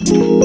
Música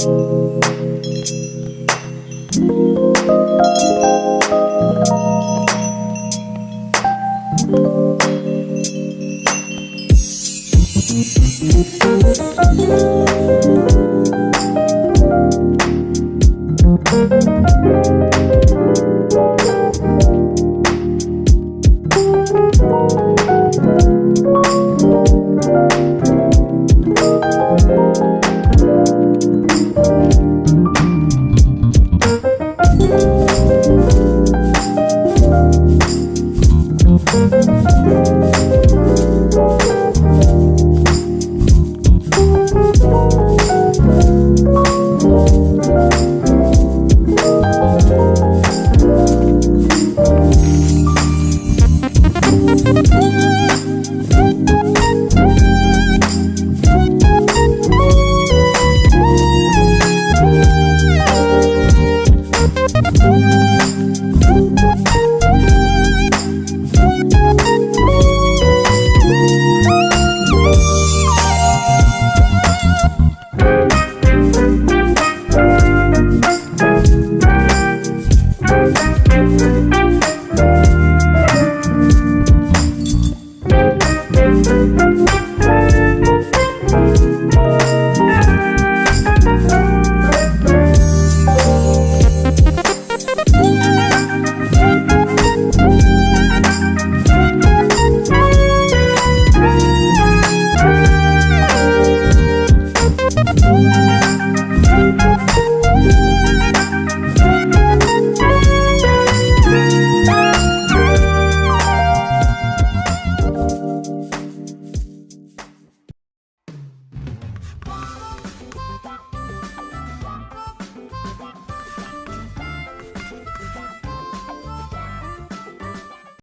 Thank you.